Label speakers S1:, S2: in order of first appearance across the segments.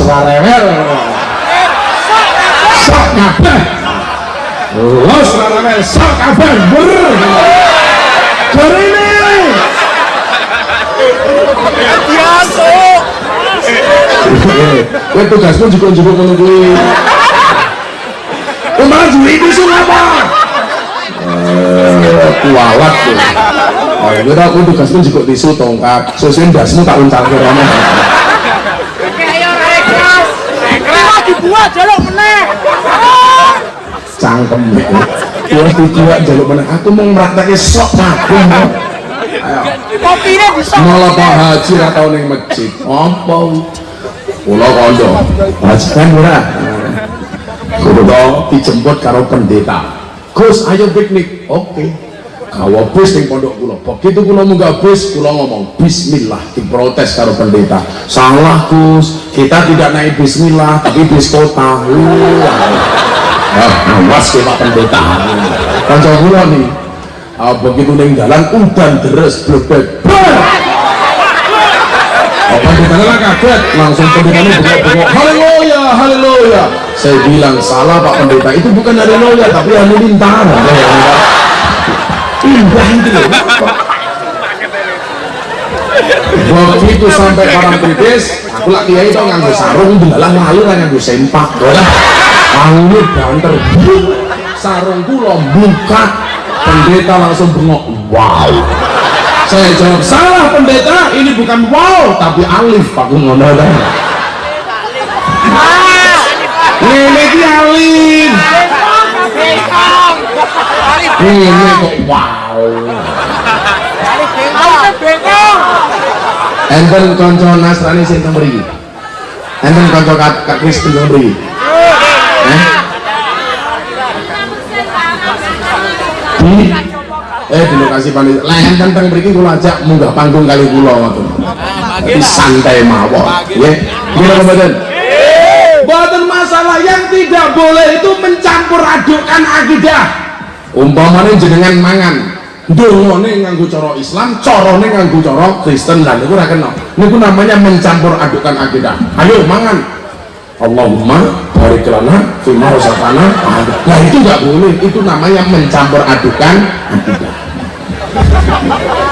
S1: ora rewel sok kabeh los ora rewel sok kabeh ber Jarene Kowe tugasmu juga juga ngono kuwi. Malah juri apa? Eh, kualat tuh. Ya kira aku tugasmu juga tisu tongkat. Susun dasmu tak uncal ke
S2: dibuat jaluk meneh
S1: Cangkem. Ya dijual jaluk mana? Aku mau meraktekke sok. Ayo.
S2: kopine bisa
S1: Malah Pak Haji ra tau ning masjid. Apa? Kula kondo. Haji kan ora. Kudu dijemput karo pendeta. Gus, ayo piknik. Oke. Kawa bis ning pondok kula. Begitu kula munggah bis, kula ngomong bismillah diprotes karo pendeta. Salah Gus, kita tidak naik bismillah tapi bis kota. Ah, awas ke Pak pendeta. Kanca kula nih. Ah, begitu ning dalan udan deres blebek. Lah kaget, langsung pendetanya bengok-bengok, haleluya, haleluya. Saya bilang salah Pak Pendeta, itu bukan haleluya, tapi halilintar. Indah itu loh. Begitu sampai barang kritis, aku lak kiai itu nganggo sarung, belalang lalu kan nganggo sempak. Angin banter, sarung kula buka, pendeta langsung bengok, wow. Saya jawab, salah pendeta, ini bukan wow, tapi alif Pak ngono kan. Ini ki alif. Ini kok wow. Enten konco Nasrani sing teng mriki. Enten konco Kak Kristen teng mriki. Eh? Di eh di lokasi panitia lah enten teng mriki kula ajak munggah panggung kali kula ngoten. Jadi santai mawon. Nggih. Gimana mboten? Mboten masalah yang tidak boleh itu mencampur adukkan akidah. Umpamanya jenengan mangan dongone nganggo cara Islam, carane nganggo cara Kristen lan niku ora kena. Niku namanya mencampur adukan akidah. Ayo mangan. Allahumma barik lana fima razaqana. Nah itu nggak boleh. Itu namanya mencampur adukan akidah.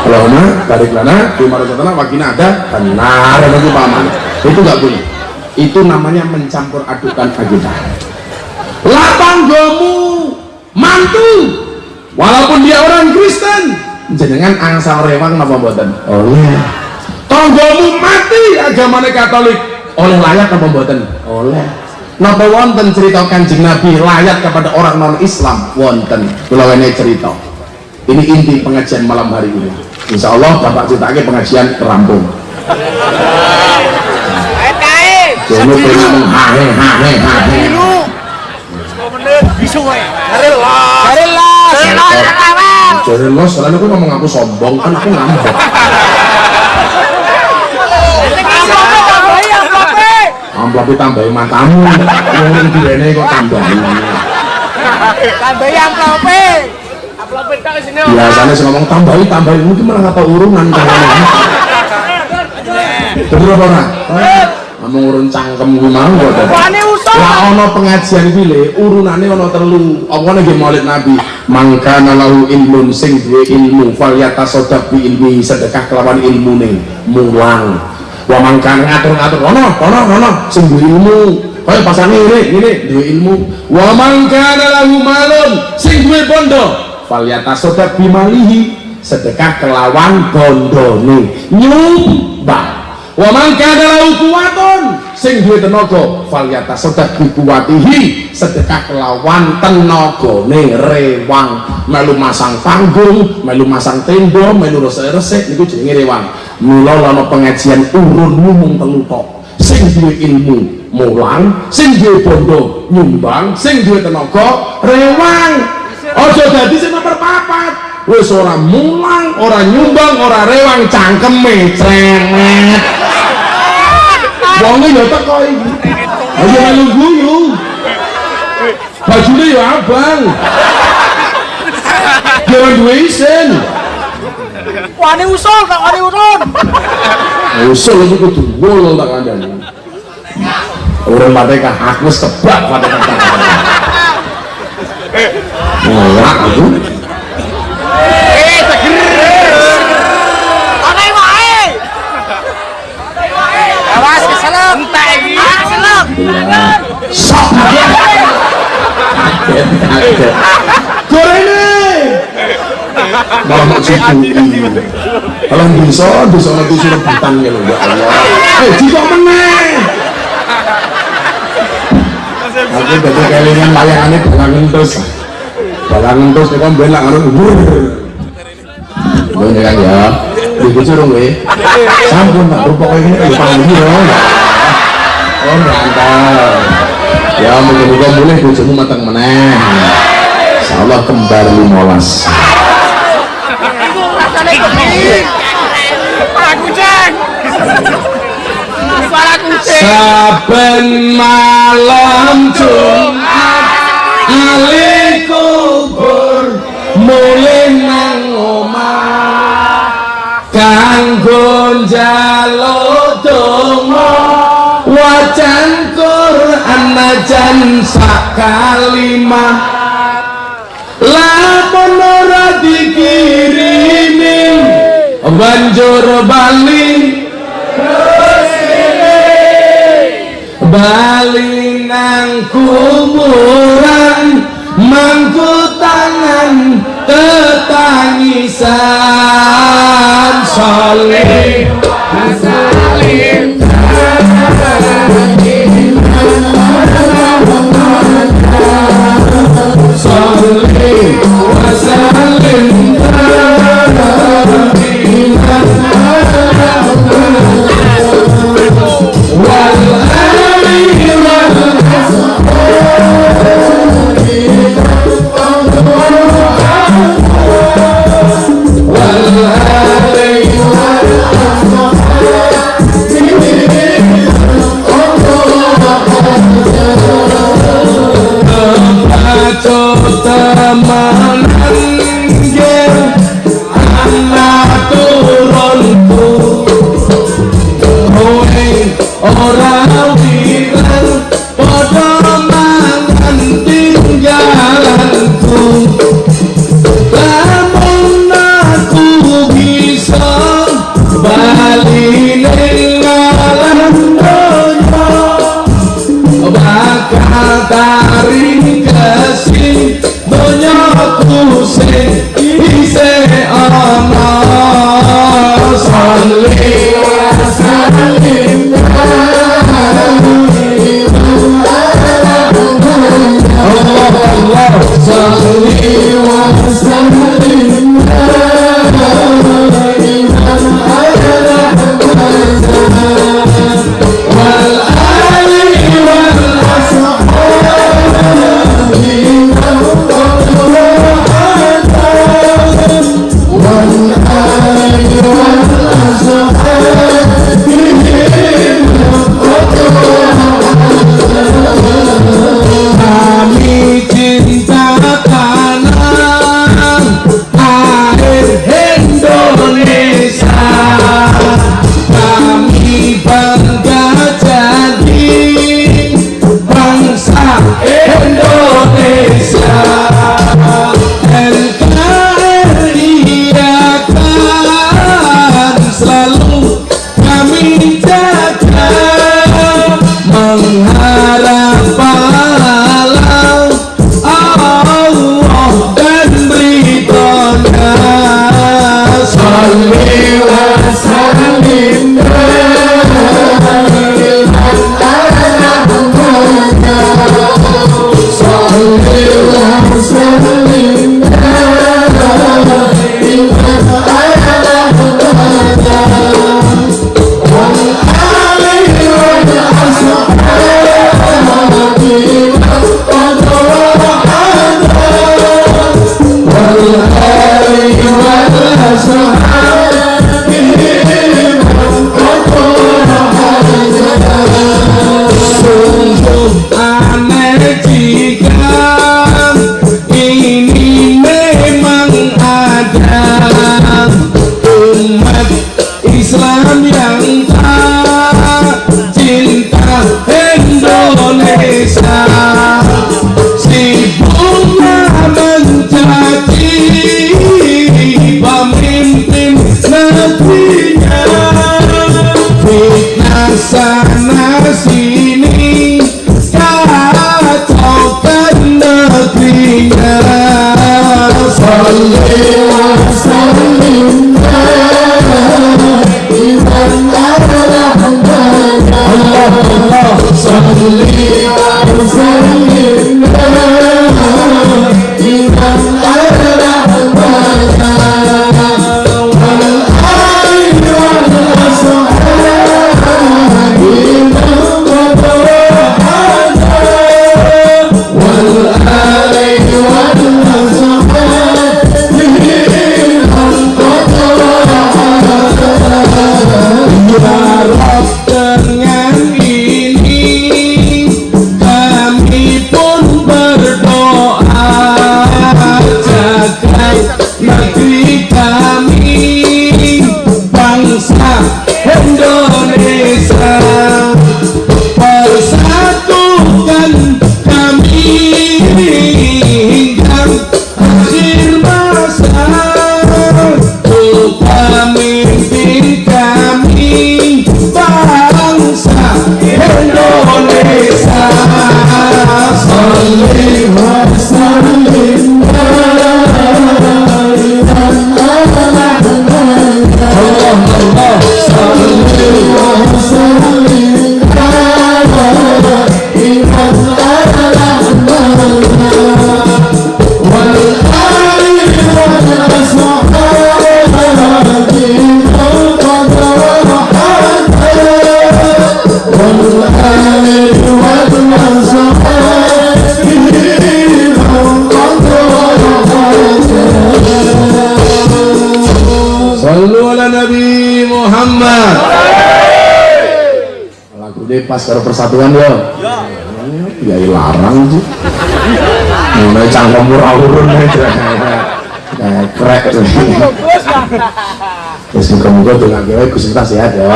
S1: Allahumma barik lana fima razaqana wakina ada benar itu paman. Itu nggak boleh. Itu namanya mencampur adukan akidah. Lapang gomu mantu. Walaupun dia orang Kristen jenengan angsal rewang napa mboten? Oleh. Tonggomu mati agamanya Katolik. Oleh layak napa mboten? Oleh. Napa wonten cerita kanjeng Nabi layak kepada orang non Islam wonten. Kula wene cerita. Ini inti pengajian malam hari ini. Insya Allah Bapak ceritake pengajian rampung. Jono pengen hahe hahe hahe
S2: bisu wae cari los cari los cari los
S1: Jadi lo selain aku ngomong aku sombong kan aku ngambek. Amplopnya tambahin matamu yang kok tambahin
S2: tambahi amplope. Amplope tak sini
S1: biasanya sih ngomong tambahin tambahin mungkin malah apa urungan bener apa ora? Ngomong urun cangkem gue mau kok
S2: Wani usul?
S1: Lah ono pengajian pilih urunane ono telu. Apa nih maulid nabi? Mangka lahu ilmun sing duwe ilmu fal yatasodak bi ilmi sedekah kelawan ilmu nih mulang. Wa mangka ngatur-ngatur ono ono ono sing duwe ilmu. Kaya pasane ini ini duwe ilmu. Wa mangka lahu malun sing duwe bondo fal yatasodak bi malihi sedekah kelawan bondone. Nyumbang wa man kana lahu kuwatun sing duwe tenaga falyata sedekah kuwatihi sedekah kelawan tenagane rewang. Melu masang panggung melu masang tenda melu resik-resik niku jenenge rewang. Mula ana pengajian urun mung telu tok. Sing duwe ilmu mulang sing duwe bondo nyumbang sing duwe tenaga rewang. Aja dadi sing nomor papat wis ora mulang ora nyumbang ora rewang cangkeme crenget. Wonge ya teko iki. Ayo melu guyu. Bajune ya abang. Jangan duwe isin.
S2: Wani usul tak wani urun.
S1: Usul itu kudu wol tak kandhani urung Fatihah aku wis kebak Fatihah Nolak aku
S2: Eh, seger. Ana wae. Awas keselak. Entek iki. Keselak.
S1: Sok kaget gorene kalau bisa bisa nanti suruh rebutan ya ya Allah. Eh jika meneh. Aku jadi kelingan layangannya balangan terus balangan terus ini kan belak anu wur ini kan ya. Di curung we sampun tak rupa kayak gini ya panggil ya oh mantap. Ya moga-moga boleh bojomu matang meneh. Insyaallah kembar limolas. Saben malam Jumat ali kubur mulih nang omah. Kanggo njaluk donga Quran najan sak kalimah lamun ora dikirimi. Banjur bali. Bali nang kuburan mangku tangan tetangisan soleh salim
S3: thousand lane,
S1: one thousand pas karo persatuan ya ya ya larang sih mulai cangkem murah urun kayak krek. Muka-muka tuh nggak kira Gusti kita sehat ya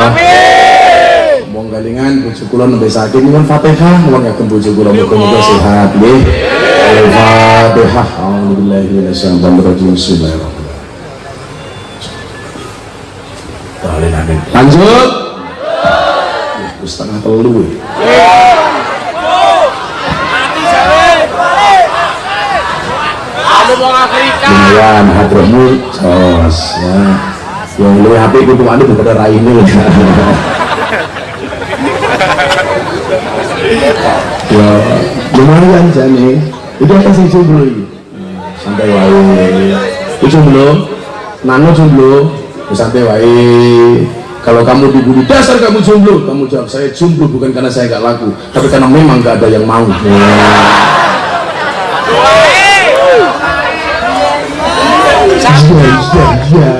S1: Mong galingan bojo kula nembe sakit nyuwun Fatihah. Mong yakin bojo kula muga-muga sehat nggih. Al-Fatihah A'udzubillahi minasyaitonir rajim Bismillahirrahmanirrahim. Amin amin Lanjut Wis setengah telu lumayan hadromu sos ya. Yang lu HP kudu anu daripada raine ya lumayan jane itu apa sih jomblo ini santai wae. Itu jomblo nano jomblo santai wae kalau kamu dibully dasar kamu jomblo. Kamu jawab saya jomblo bukan karena saya gak laku tapi karena memang gak ada yang mau. Iya iya iya.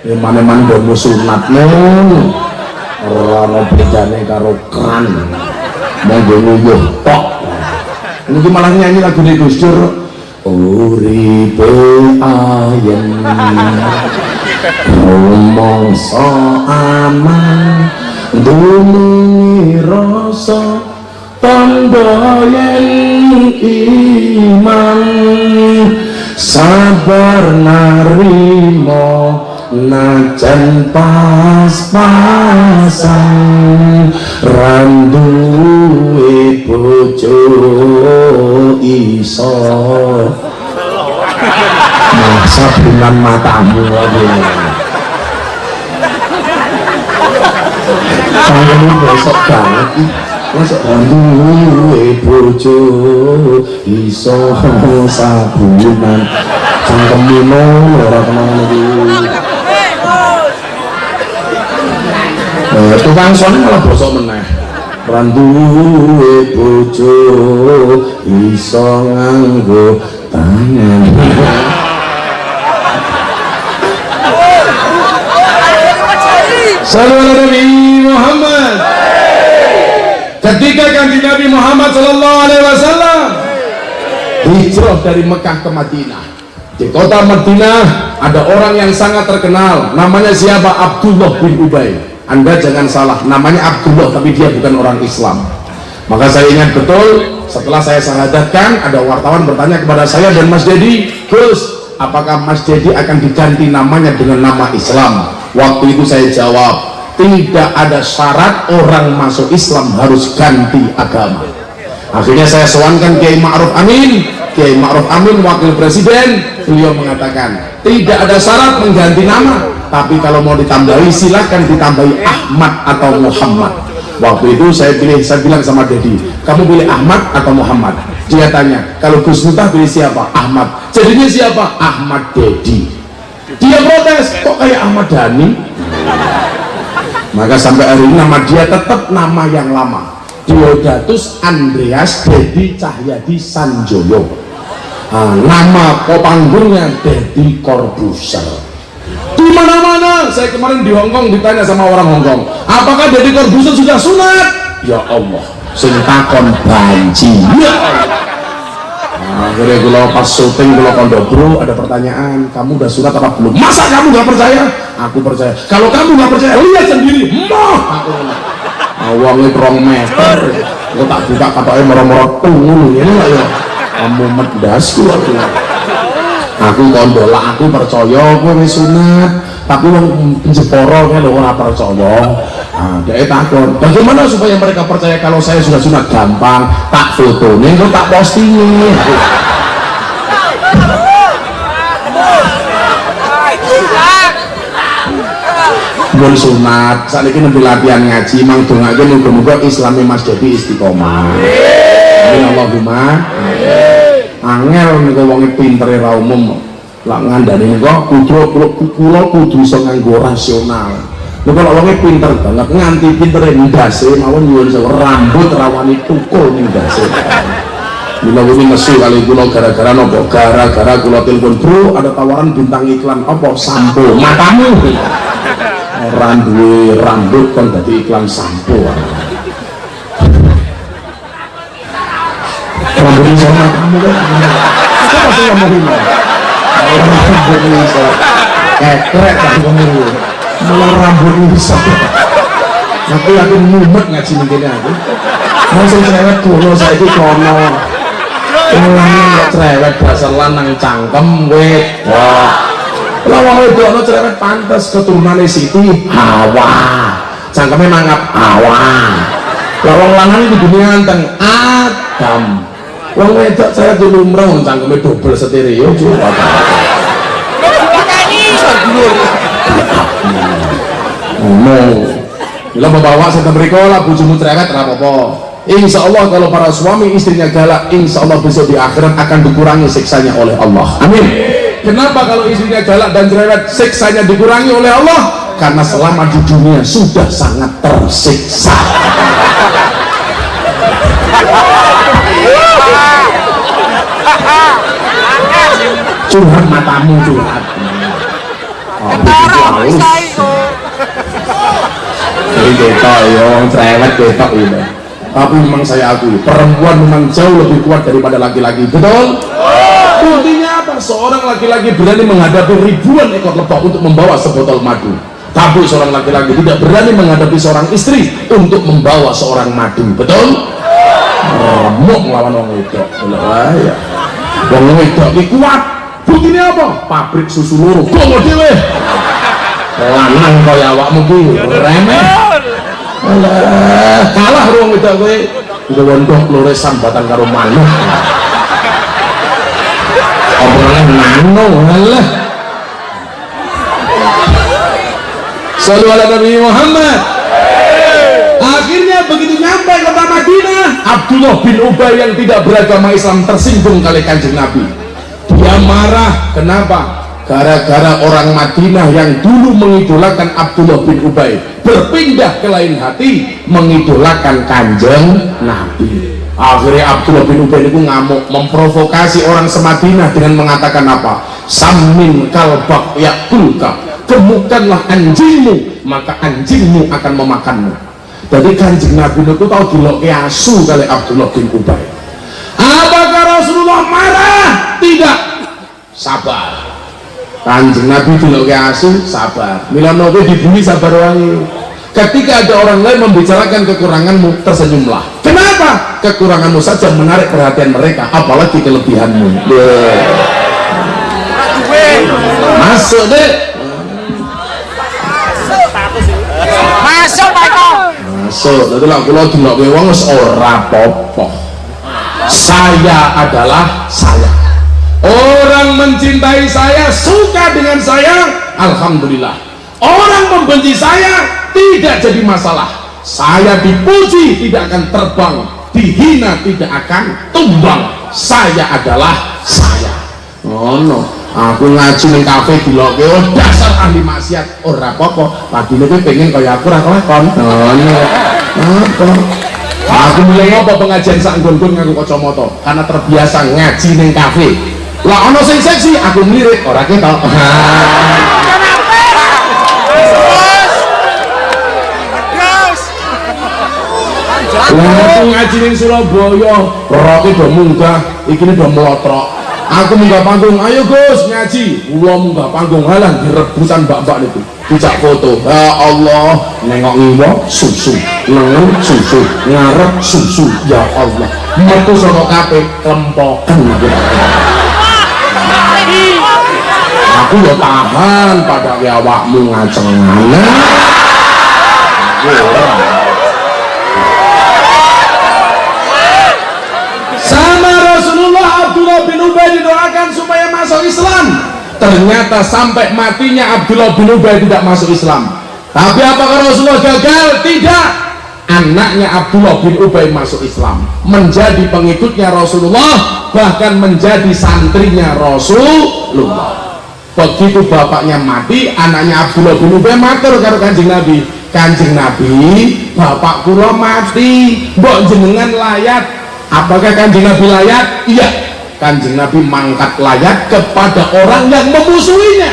S1: Ya mana mana udah sunat neng orang bedane karo kran. Mau nguyuh tok. Ini malah nyanyi lagu di Gus Dur. Uripe ayem rumangsa aman dunungi rasa tanda iman. Sabar narimo najan pas-pasan. Randuwe bojo iso masa bulan matamu Tangan besok banget. Ih. Masa randuwe bojo. Iso sabunan. Cangkemino ora kenal lagi. Eh, tukang son malah bosok meneh. Randuwe bojo. Iso nganggo tangan Salam Nabi Muhammad. Ketika kanji Nabi Muhammad Sallallahu Alaihi Wasallam hijrah dari Mekah ke Madinah. Di kota Madinah ada orang yang sangat terkenal namanya siapa? Abdullah bin Ubay. Anda jangan salah namanya Abdullah tapi dia bukan orang Islam. Maka saya ingat betul setelah saya syahadatkan ada wartawan bertanya kepada saya dan Mas Dedi Gus apakah Mas Dedi akan diganti namanya dengan nama Islam waktu itu saya jawab tidak ada syarat orang masuk Islam harus ganti agama. Akhirnya saya sowankan Kiai Ma'ruf Amin. Kiai Ma'ruf Amin wakil presiden beliau mengatakan tidak ada syarat mengganti nama. Tapi kalau mau ditambahi silahkan ditambahi Ahmad atau Muhammad. Waktu itu saya pilih saya bilang sama Dedi kamu pilih Ahmad atau Muhammad? Dia tanya kalau Gus Miftah pilih siapa? Ahmad. Jadinya siapa? Ahmad Dedi dia protes kok kayak Ahmad Dhani? Maka sampai hari ini nama dia tetap nama yang lama. Diodatus Andreas Dedi Cahyadi Sanjoyo. Nah, nama kopanggungnya Dedi Corbuzier di mana-mana? Saya kemarin di Hongkong ditanya sama orang Hongkong apakah Dedi Corbuzier sudah sunat? Ya Allah sing takon banci. Ya Allah akhirnya kalau pas syuting kalau kondo bro ada pertanyaan. Kamu udah sunat apa belum? Masa kamu nggak percaya? Aku percaya. Kalau kamu nggak percaya lihat sendiri. Aku awalnya rong meter. Aku tak buka katanya merah-merah lah ya. Kamu medasku aku aku kondo lah aku percaya aku wis sunat. Tapi wong penjeporo kan ora percaya. Nah, dia takut bagaimana supaya mereka percaya kalau saya sudah sunat? Gampang tak foto nih tak posting pun sunat saat ini nanti latihan ngaji mang dong aja moga-moga islami mas jadi istiqomah. Amin Allahumma angel nih wongi pinter ra umum. Lah ngandani kok kudu kula kudu iso nganggo rasional. Lho kalau wonge pinter banget nganti pinter ndase mawon nyuwun rambut rawani tukul ning ndase. Mila ini mesu kali kula gara-gara nopo? Gara-gara kula telepon bro ada tawaran bintang iklan apa? Sampo matamu. Orang duwe rambut kan dadi iklan sampo ini sama kamu kan apa sih ngomongin rambut ini bisa kekrek tak ngomong malah rambut ini bisa aku mumet ngaji mungkin aku langsung cerewet dulu saya itu kono ulangnya nggak cerewet dasar lanang cangkem wet wah lawang itu ono cerewet pantas keturunan Siti Hawa cangkemnya mangap Hawa lawang lanang itu dunia anteng Adam wong wedok saya dulu umroh cangkemnya double stereo juga ngomong bila membawa serta mereka lah bujumu cerewet apa-apa. Insya Allah kalau para suami istrinya galak Insya Allah besok di akhirat akan dikurangi siksanya oleh Allah. Amin. Kenapa kalau istrinya galak dan cerewet siksanya dikurangi oleh Allah? Karena selama di dunia sudah sangat tersiksa Curhat matamu curhat. Oh, begitu Jadi ketok ya, cerewet ketok ini tapi memang saya akui perempuan memang jauh lebih kuat daripada laki-laki. Betul? buktinya apa? seorang laki-laki berani menghadapi ribuan ekor lebah untuk membawa sebotol madu. Tapi seorang laki-laki tidak berani menghadapi seorang istri untuk membawa seorang madu. Betul? Remuk melawan orang itu ya orang itu ini kuat. Buktinya apa? pabrik susu luruh gongo dewe lanang kaya awakmu ki. Remeh. Alah, kalah ruang itu gue udah wondok luresan batang karo manuk. Obrolan nano alah. Sallu ala Nabi Muhammad. Akhirnya begitu nyampe kota Madinah. Abdullah bin Ubay yang tidak beragama Islam tersinggung kali kanjeng Nabi. Dia marah. Kenapa? Gara-gara orang Madinah yang dulu mengidolakan Abdullah bin Ubay berpindah ke lain hati mengidolakan kanjeng Nabi. Akhirnya Abdullah bin Ubay itu ngamuk memprovokasi orang semadinah dengan mengatakan apa? Samin kalbak yakulka gemukanlah anjingmu maka anjingmu akan memakanmu jadi kanjeng Nabi itu tahu dilok asu kali Abdullah bin Ubay. Apakah Rasulullah marah? tidak. Sabar. Kanjeng Nabi dulu asu sabar. Mila nopo dibumi sabar wangi ketika ada orang lain membicarakan kekuranganmu tersenyumlah. Kenapa? kekuranganmu saja menarik perhatian mereka apalagi kelebihanmu. Masuk deh
S2: Masuk
S1: jadi lah kalau dulu ke wong popo saya adalah saya. Orang mencintai saya suka dengan saya Alhamdulillah. Orang membenci saya tidak jadi masalah. Saya dipuji tidak akan terbang. Dihina tidak akan tumbang. Saya adalah saya. Oh no aku ngaji ning kafe diloke oh dasar ahli maksiat. Ora apa-apa. Padine kowe pengen kaya aku ora kelakon apa? Aku mulai apa pengajian sak nggon-nggon kacamata? Karena terbiasa ngaji ning kafe. Lah ono sing seksi aku mlirik ora ketok. Lah ngaji ning Surabaya, roke do munggah, iki do melotrok. Aku munggah panggung, ayo Gus ngaji. Kula munggah panggung halang direbutan mbak-mbak niku. Dijak foto. Ya Allah, nengok ngiwa susu, nengen susu, ngarep susu. Ya Allah. Metu saka kape klempoken aku. Ya tahan pada awakmu ngacengan. Aku ora. sama Rasulullah Abdullah bin Ubay didoakan supaya masuk Islam. Ternyata sampai matinya Abdullah bin Ubay tidak masuk Islam. Tapi apakah Rasulullah gagal? tidak. Anaknya Abdullah bin Ubay masuk Islam. Menjadi pengikutnya Rasulullah bahkan menjadi santrinya Rasulullah. Begitu bapaknya mati anaknya Abdullah bin Ubay matur karo kanjeng Nabi. Kanjeng Nabi bapak kula mati. Mbok jenengan layat apakah kanjeng Nabi layat? iya kanjeng Nabi mangkat layat kepada orang yang memusuhinya.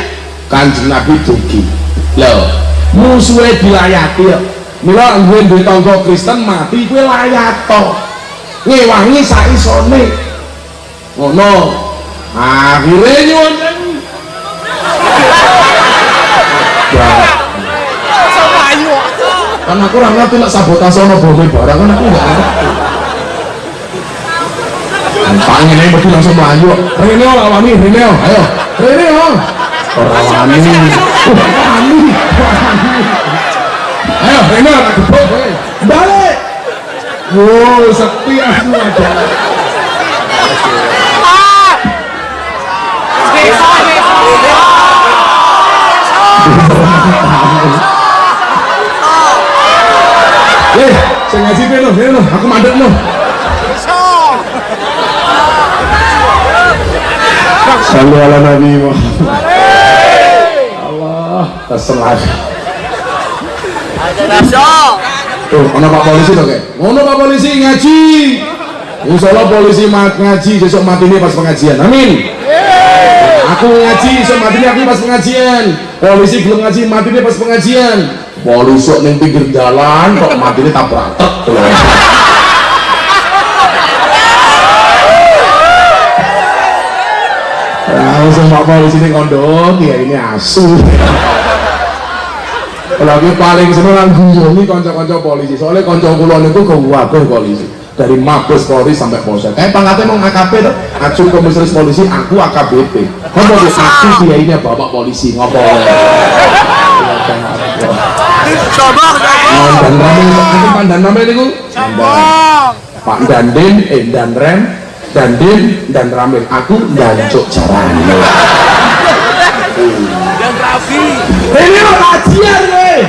S1: Kanjeng Nabi dugi loh musuhnya dilayati ya. Mila gue di tonggo Kristen mati gue layat toh ngewangi saisone. Ngono. Akhirnya nyuwun. Kan aku orang ngerti lah sabotase ono bom barang kan aku nggak ngerti Pangen aja betul langsung melayu. Rene oh lawani, Rene oh, ayo. Rene oh. Orang wani. Uh, wani. Ayo Rene tak gebuk. Balik. Wow, sepi aku aja. Eh, saya ngasih peno, peno, aku mandek no. Sallu ala Nabi Muhammad. Allah, terselah. Tuh, ono Pak Polisi tuh kayak. Ono Pak Polisi ngaji. Insya Allah polisi mat ngaji besok mati ini pas pengajian. Amin. Aku ngaji besok mati ini aku pas pengajian. Polisi belum ngaji mati ini pas pengajian. Polisi neng pinggir jalan kok mati ini tabrak truk. Langsung pak polisi ini kondom ya ini asu. Lagi paling seneng nang ini konco-konco polisi. Soalnya konco kulon itu kewaguh polisi. Dari Mabes Polri sampai Polsek. Kayak pangkatnya mau AKP tuh acu komisaris polisi aku AKBP ngopo di aku dia ini bapak polisi? Ngopo?
S2: Coba,
S1: dan rame. Itu pandan rame Pak Dandin eh dan Dandin dan Ramil. Aku dancuk jarane
S2: dan Rafi.
S1: ini lo kajian nih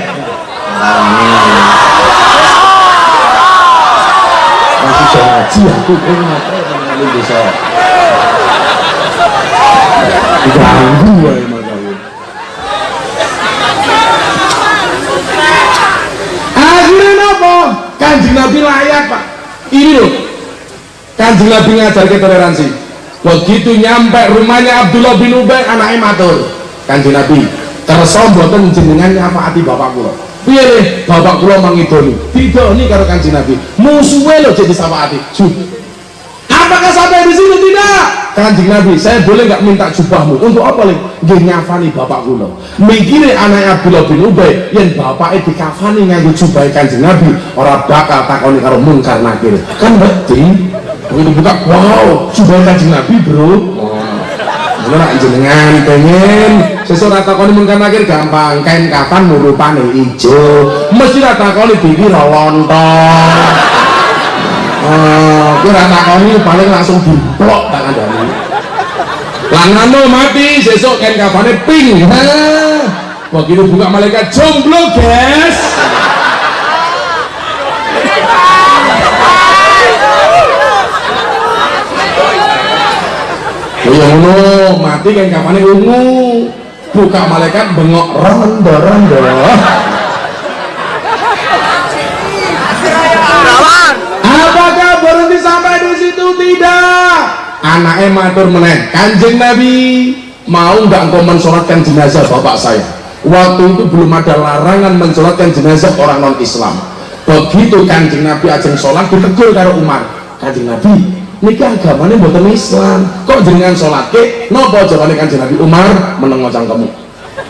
S1: masih bisa ngaji aku kan ngapain bisa diganggu ya emang kamu akhirnya apa? Kanjeng Nabi layak pak. Ini loh kanjeng Nabi ngajarkan toleransi. Begitu nyampe rumahnya Abdullah bin Ubay anaknya matur. Kanjeng Nabi kersa mboten jenengan nyafaati bapak kula. Piye nih bapak kula mangidoni didoni karo kanjeng Nabi. Musuhe lho jadi syafaati Jud. apakah sampai di sini? Tidak. Kanjeng Nabi saya boleh nggak minta jubahmu? Untuk apa nih nggih nyafani bapak kula. Mikire anak Abdullah bin Ubay yang bapak dikafani nganggo jubah kanjeng Nabi ora bakal takoni karo mungkar nakir. Kan berarti begitu buka wow jubah kanjeng Nabi bro. Ini nak jenengan pengen? Sesuatu rata koni mungkin akhir gampang. Kain kapan murupane ijo? Mesti rata koni bibi lontong oh, aku rata koni paling langsung diplok tak ada langano mati sesok kan kapannya ping. Ha begitu buka malaikat jomblo guys Oh ya ngono, mati kan kapannya ungu. Buka malaikat bengok rondo rondo apakah berhenti sampai di situ? Tidak. Anaknya matur meneh. Kanjeng nabi mau nggak engkau mensolatkan jenazah bapak saya? Waktu itu belum ada larangan mensolatkan jenazah orang non Islam begitu kanjeng nabi ajeng sholat ditegur karo Umar. Kanjeng nabi niki agamanya buatan Islam. Kok jenengan sholat ke? Nopo jawabannya kanjeng nabi Umar menengok kamu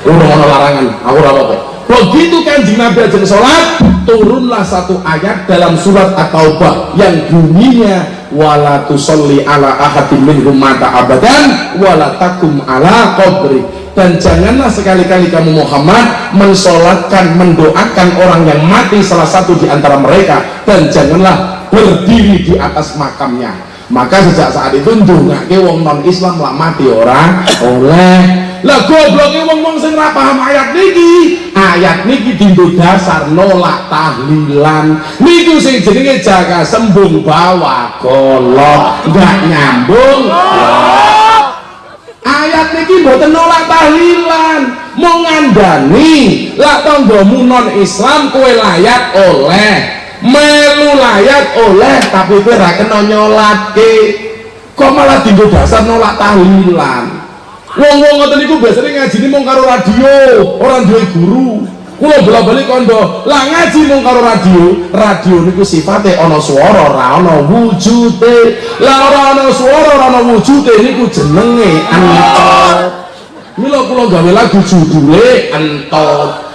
S1: udah ono larangan. Aku ora apa begitu kanjeng nabi ajeng sholat turunlah satu ayat dalam surat At-Taubah yang bunyinya wala tusalli ala ahadin minhum mata abadan wala takum ala qabri. Dan janganlah sekali-kali kamu Muhammad mensolatkan mendoakan orang yang mati salah satu di antara mereka. Dan janganlah berdiri di atas makamnya maka sejak saat itu ndongake wong non Islam lah mati orang oleh. Lah gobloke wong-wong sing ora paham ayat niki. Ayat niki dinggo dasar nolak tahlilan. Niku sing jenenge jaga sembung bawa golok enggak nyambung. Ayat niki mboten nolak tahlilan. Mau ngandani lah tanggamu non Islam kowe layat oleh melu layat oleh tapi kowe ra kena nyolatke kok malah dinggo dasar nolak tahlilan? Wong-wong ngoten niku biasanya ngaji ini mau karo radio orang duwe guru. Kula bola-balik kondo lah ngaji mung karo radio? Radio niku sifatnya ana swara ora ana wujude. Lah ora ana swara ora ana wujude niku jenenge entot. Mila kula gawe lagu judule entot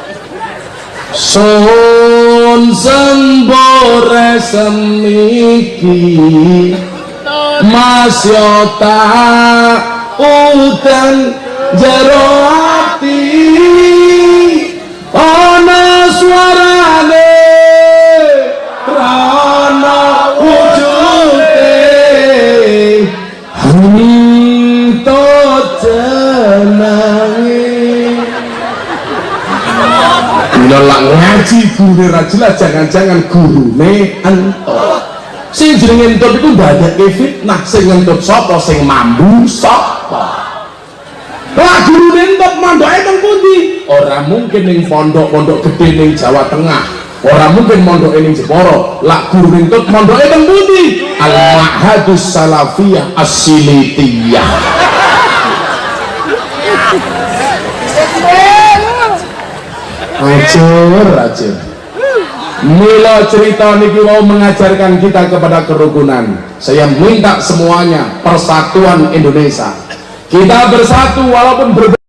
S1: sun sembore semiki masyota udan jero ati. Ana ngaji guru jelas jangan-jangan gurune entot sing jenenge entut iku ndadekake fitnah. Sing entut sapa? Sing mambu sapa? Lah gurune entut mondoke teng pundi? Ora mungkin ning pondok-pondok gede ning Jawa Tengah. Ora mungkin mondoke ning Jepara. Lah gurune entut mondoke teng pundi? Al mahadus salafiyah as-silitiyah Acur, acur. Mila cerita niki mau mengajarkan kita kepada kerukunan. Saya minta semuanya persatuan Indonesia. Kita bersatu walaupun berbeda